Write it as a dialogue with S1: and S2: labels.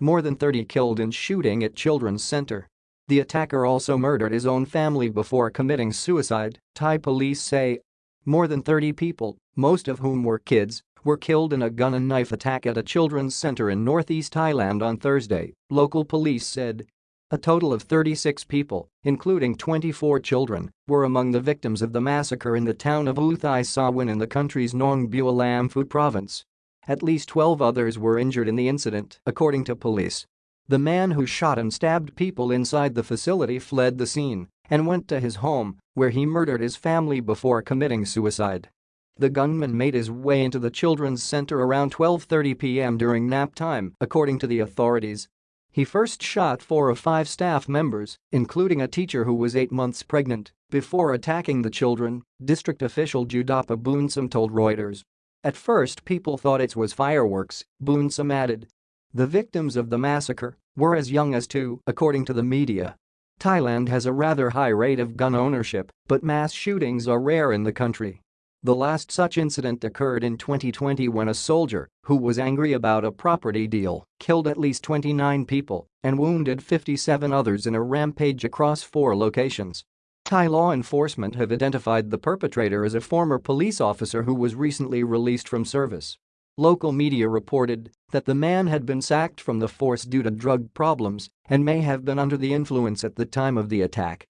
S1: more than 30 killed in shooting at Children's Center. The attacker also murdered his own family before committing suicide, Thai police say. More than 30 people, most of whom were kids, were killed in a gun and knife attack at a children's center in northeast Thailand on Thursday, local police said. A total of 36 people, including 24 children, were among the victims of the massacre in the town of Uthai Sawan in the country's Nong Bua Lamphu province. At least 12 others were injured in the incident, according to police. The man who shot and stabbed people inside the facility fled the scene and went to his home, where he murdered his family before committing suicide. The gunman made his way into the children's center around 12.30 p.m. during nap time, according to the authorities. He first shot four of five staff members, including a teacher who was eight months pregnant, before attacking the children, district official Jidapa Boonsom told Reuters. At first people thought it was fireworks, Boonsom added, the victims of the massacre were as young as two, according to the media. Thailand has a rather high rate of gun ownership, but mass shootings are rare in the country. The last such incident occurred in 2020 when a soldier, who was angry about a property deal, killed at least 29 people and wounded 57 others in a rampage across four locations. Thai law enforcement have identified the perpetrator as a former police officer who was recently released from service. Local media reported that the man had been sacked from the force due to drug problems and may have been under the influence at the time of the attack.